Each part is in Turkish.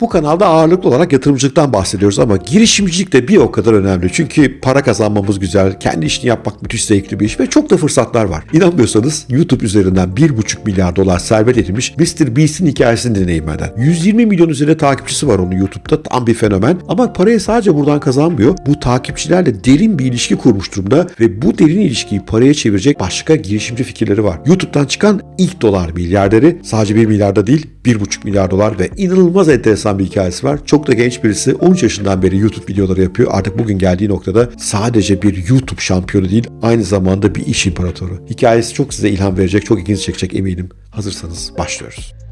Bu kanalda ağırlıklı olarak yatırımcılıktan bahsediyoruz ama girişimcilik de bir o kadar önemli. Çünkü para kazanmamız güzel, kendi işini yapmak müthiş zevkli bir iş ve çok da fırsatlar var. İnanmıyorsanız YouTube üzerinden 1,5 milyar dolar servet edinmiş Mr. Beast'in hikayesini dinleyin benden. 120 milyon üzerinde takipçisi var onun YouTube'da tam bir fenomen ama parayı sadece buradan kazanmıyor. Bu takipçilerle derin bir ilişki kurmuş durumda ve bu derin ilişkiyi paraya çevirecek başka girişimci fikirleri var. YouTube'dan çıkan ilk dolar milyarderi sadece 1 milyarda değil 1,5 milyar dolar ve inanılmaz enteresan bir hikayesi var. Çok da genç birisi 13 yaşından beri YouTube videoları yapıyor. Artık bugün geldiği noktada sadece bir YouTube şampiyonu değil aynı zamanda bir iş imparatoru. Hikayesi çok size ilham verecek, çok ilginizi çekecek eminim. Hazırsanız başlıyoruz.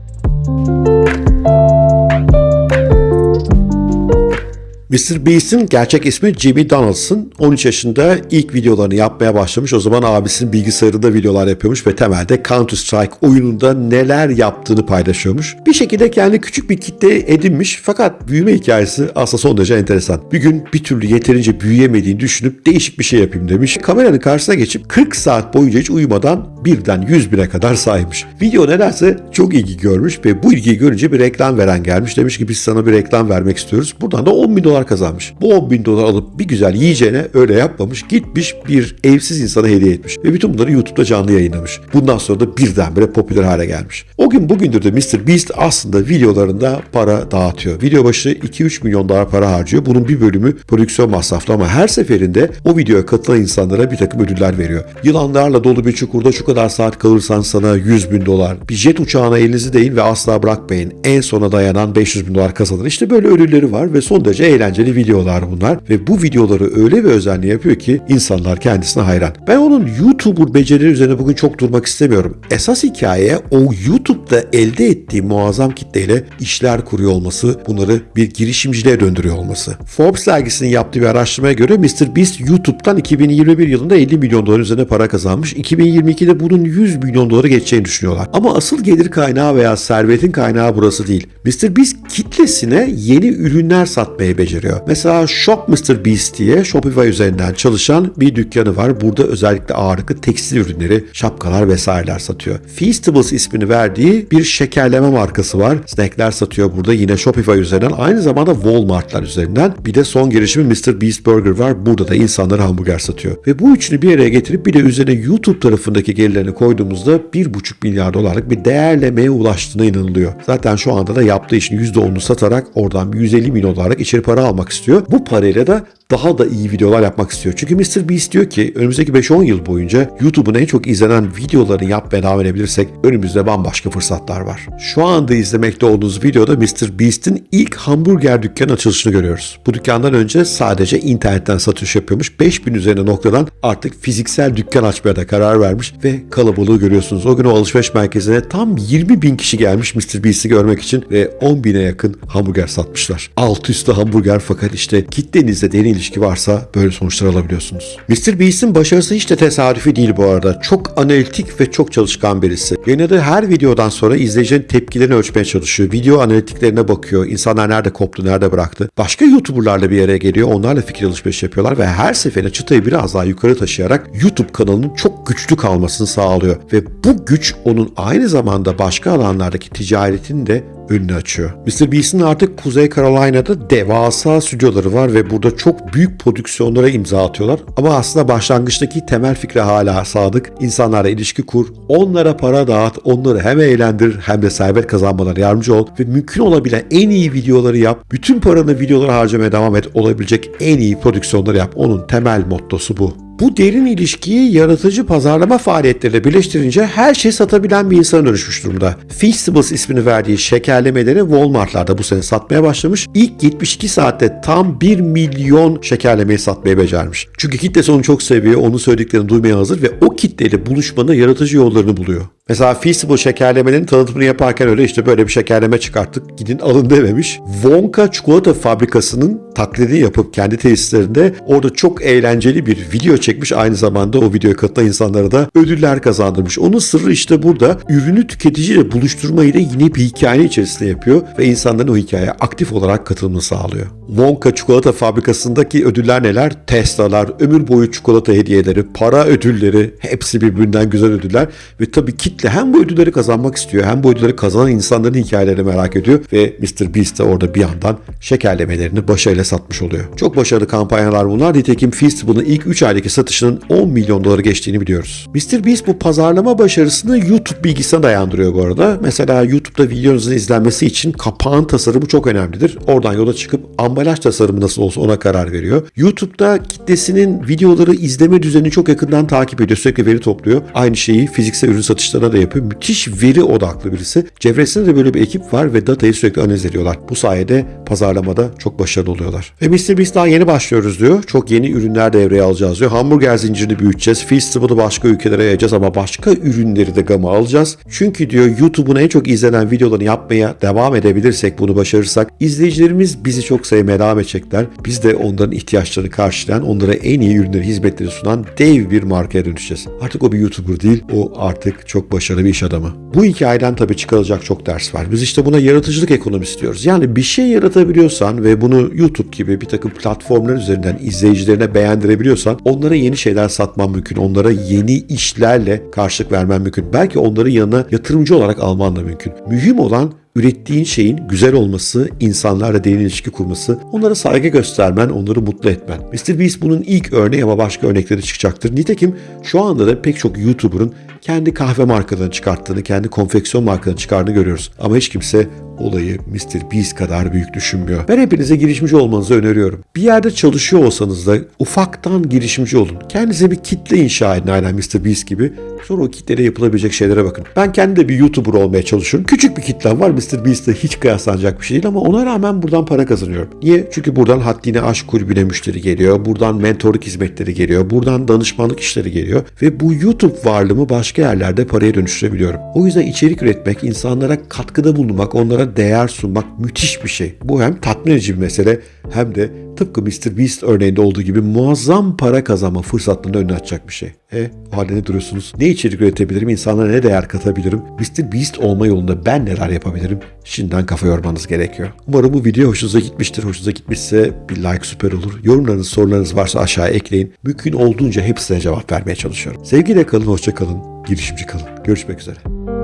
Mr. Beast'in gerçek ismi Jimmy Donaldson. 13 yaşında ilk videolarını yapmaya başlamış. O zaman abisinin bilgisayarında videolar yapıyormuş ve temelde Counter Strike oyununda neler yaptığını paylaşıyormuş. Bir şekilde kendi küçük bir kitle edinmiş fakat büyüme hikayesi aslında son derece enteresan. Bir gün bir türlü yeterince büyüyemediğini düşünüp değişik bir şey yapayım demiş. Kameranın karşısına geçip 40 saat boyunca hiç uyumadan birden 100 bine kadar saymış. Video nedense çok ilgi görmüş ve bu ilgiyi görünce bir reklam veren gelmiş. Demiş ki biz sana bir reklam vermek istiyoruz. Buradan da 10 bin dolar kazanmış. Bu 10 bin dolar alıp bir güzel yiyeceğine öyle yapmamış. Gitmiş bir evsiz insana hediye etmiş. Ve bütün bunları YouTube'da canlı yayınlamış. Bundan sonra da birdenbire popüler hale gelmiş. O gün bugündür de Mr. Beast aslında videolarında para dağıtıyor. Video başı 2-3 milyon dolar para harcıyor. Bunun bir bölümü prodüksiyon masraflı ama her seferinde o videoya katılan insanlara bir takım ödüller veriyor. Yılanlarla dolu bir çukurda şu kadar saat kalırsan sana 100 bin dolar. Bir jet uçağına elinizi değin ve asla bırakmayın. En sona dayanan 500 bin dolar kazanır. İşte böyle ödülleri var ve son derece eğlenceli videolar bunlar. Ve bu videoları öyle bir özenle yapıyor ki insanlar kendisine hayran. Ben onun YouTuber becerileri üzerine bugün çok durmak istemiyorum. Esas hikaye o YouTube'da elde ettiği muazzam kitleyle işler kuruyor olması, bunları bir girişimciliğe döndürüyor olması. Forbes dergisinin yaptığı bir araştırmaya göre Mr. Beast YouTube'dan 2021 yılında 50 milyon dolar üzerine para kazanmış. 2022'de bunun 100 milyon doları geçeceğini düşünüyorlar. Ama asıl gelir kaynağı veya servetin kaynağı burası değil. Mr. Beast kitlesine yeni ürünler satmayı beceriyor. Mesela Shop Mr. Beast diye Shopify üzerinden çalışan bir dükkanı var. Burada özellikle ağırlıklı tekstil ürünleri, şapkalar vesaireler satıyor. Feastables ismini verdiği bir şekerleme markası var. Snackler satıyor burada yine Shopify üzerinden. Aynı zamanda Walmart'lar üzerinden. Bir de son girişimi Mr. Beast Burger var. Burada da insanlara hamburger satıyor. Ve bu üçünü bir araya getirip bir de üzerine YouTube tarafındaki gelirlerini koyduğumuzda 1,5 milyar dolarlık bir değerlemeye ulaştığına inanılıyor. Zaten şu anda da yaptığı işin %10'unu satarak oradan 150 milyon dolarlık içeri para almak istiyor. Bu parayla da daha da iyi videolar yapmak istiyor. Çünkü Mr. Beast diyor ki önümüzdeki 5-10 yıl boyunca YouTube'un en çok izlenen videolarını yapmaya devam edebilirsek önümüzde bambaşka fırsatlar var. Şu anda izlemekte olduğunuz videoda Mr. Beast'in ilk hamburger dükkanı açılışını görüyoruz. Bu dükkandan önce sadece internetten satış yapıyormuş. 5000 üzerine noktadan artık fiziksel dükkan açmaya da karar vermiş ve kalabalığı görüyorsunuz. O gün o alışveriş merkezine tam 20 bin kişi gelmiş Mr. Beast'i görmek için ve 10 bine yakın hamburger satmışlar. Alt üstü hamburger fakat işte kitlenizde derin ilişki varsa böyle sonuçlar alabiliyorsunuz. Mr. Beast'in başarısı hiç de tesadüfi değil bu arada. Çok analitik ve çok çalışkan birisi. Yayınladığı her videodan sonra izleyicinin tepkilerini ölçmeye çalışıyor. Video analitiklerine bakıyor. İnsanlar nerede koptu, nerede bıraktı. Başka YouTuber'larla bir araya geliyor. Onlarla fikir alışverişi yapıyorlar ve her seferinde çıtayı biraz daha yukarı taşıyarak YouTube kanalının çok güçlü kalmasını sağlıyor. Ve bu güç onun aynı zamanda başka alanlardaki ticaretini de önünü açıyor. Mr. Beast'in artık Kuzey Carolina'da devasa stüdyoları var ve burada çok büyük prodüksiyonlara imza atıyorlar. Ama aslında başlangıçtaki temel fikre hala sadık. İnsanlarla ilişki kur, onlara para dağıt, onları hem eğlendir hem de servet kazanmalarına yardımcı ol ve mümkün olabilen en iyi videoları yap. Bütün paranı videolara harcamaya devam et. Olabilecek en iyi prodüksiyonları yap. Onun temel mottosu bu. Bu derin ilişkiyi yaratıcı pazarlama faaliyetleriyle birleştirince her şeyi satabilen bir insana dönüşmüş durumda. Feastables ismini verdiği şekerlemeleri Walmart'larda bu sene satmaya başlamış. İlk 72 saatte tam 1 milyon şekerlemeyi satmaya becermiş. Çünkü kitlesi onu çok seviyor, onun söylediklerini duymaya hazır ve o kitleyle buluşmanın yaratıcı yollarını buluyor. Mesela Feastable şekerlemenin tanıtımını yaparken öyle işte böyle bir şekerleme çıkarttık gidin alın dememiş. Wonka çikolata fabrikasının taklidini yapıp kendi tesislerinde orada çok eğlenceli bir video çekmiş. Aynı zamanda o videoya katılan insanlara da ödüller kazandırmış. Onun sırrı işte burada. Ürünü tüketiciyle buluşturmayı da yine bir hikaye içerisinde yapıyor ve insanların o hikayeye aktif olarak katılımını sağlıyor. Wonka çikolata fabrikasındaki ödüller neler? Tesla'lar, ömür boyu çikolata hediyeleri, para ödülleri hepsi birbirinden güzel ödüller ve tabii kitle kitle hem bu ödülleri kazanmak istiyor hem bu ödülleri kazanan insanların hikayelerini merak ediyor ve Mr. Beast de orada bir yandan şekerlemelerini başarıyla satmış oluyor. Çok başarılı kampanyalar bunlar. Nitekim Feastables'ın ilk 3 aydaki satışının 10 milyon doları geçtiğini biliyoruz. Mr. Beast bu pazarlama başarısını YouTube bilgisine dayandırıyor bu arada. Mesela YouTube'da videonuzun izlenmesi için kapağın tasarımı çok önemlidir. Oradan yola çıkıp ambalaj tasarımı nasıl olsa ona karar veriyor. YouTube'da kitlesinin videoları izleme düzenini çok yakından takip ediyor. Sürekli veri topluyor. Aynı şeyi fiziksel ürün satışlarına da yapıyor. Müthiş veri odaklı birisi. Çevresinde de böyle bir ekip var ve datayı sürekli analiz ediyorlar. Bu sayede pazarlamada çok başarılı oluyorlar. Ve Mr. Daha yeni başlıyoruz diyor. Çok yeni ürünler devreye alacağız diyor. Hamburger zincirini büyüteceğiz. Feastable'ı başka ülkelere yayacağız ama başka ürünleri de gama alacağız. Çünkü diyor YouTube'un en çok izlenen videolarını yapmaya devam edebilirsek bunu başarırsak izleyicilerimiz bizi çok sevmeye devam edecekler. Biz de onların ihtiyaçlarını karşılayan, onlara en iyi ürünleri, hizmetleri sunan dev bir markaya dönüşeceğiz. Artık o bir YouTuber değil, o artık çok başarılı bir iş adamı. Bu hikayeden tabii çıkarılacak çok ders var. Biz işte buna yaratıcılık ekonomisi diyoruz. Yani bir şey yaratabiliyorsan ve bunu YouTube gibi bir takım platformlar üzerinden izleyicilerine beğendirebiliyorsan onlara yeni şeyler satman mümkün. Onlara yeni işlerle karşılık vermen mümkün. Belki onların yanına yatırımcı olarak alman da mümkün. Mühim olan ürettiğin şeyin güzel olması, insanlarla derin ilişki kurması, onlara saygı göstermen, onları mutlu etmen. Mr. Beast bunun ilk örneği ama başka örnekleri çıkacaktır. Nitekim şu anda da pek çok YouTuber'ın kendi kahve markalarını çıkarttığını, kendi konfeksiyon markalarını çıkardığını görüyoruz. Ama hiç kimse olayı Mr. Beast kadar büyük düşünmüyor. Ben hepinize girişimci olmanızı öneriyorum. Bir yerde çalışıyor olsanız da ufaktan girişimci olun. Kendinize bir kitle inşa edin aynen Mr. Beast gibi. Sonra o kitlede yapılabilecek şeylere bakın. Ben kendi de bir YouTuber olmaya çalışıyorum. Küçük bir kitlem var. Mr. Beast'le hiç kıyaslanacak bir şey değil ama ona rağmen buradan para kazanıyorum. Niye? Çünkü buradan haddine aşk kulübüne müşteri geliyor. Buradan mentorluk hizmetleri geliyor. Buradan danışmanlık işleri geliyor. Ve bu YouTube varlığımı başka yerlerde paraya dönüştürebiliyorum. O yüzden içerik üretmek, insanlara katkıda bulunmak, onlara değer sunmak müthiş bir şey. Bu hem tatmin edici bir mesele hem de tıpkı Mr. Beast örneğinde olduğu gibi muazzam para kazanma fırsatlarını önüne açacak bir şey. E o halde ne duruyorsunuz? Ne içerik üretebilirim? İnsanlara ne değer katabilirim? Mr. Beast olma yolunda ben neler yapabilirim? Şimdiden kafa yormanız gerekiyor. Umarım bu video hoşunuza gitmiştir. Hoşunuza gitmişse bir like süper olur. Yorumlarınız, sorularınız varsa aşağıya ekleyin. Mümkün olduğunca hepsine cevap vermeye çalışıyorum. Sevgiyle kalın, hoşça kalın, girişimci kalın. Görüşmek üzere.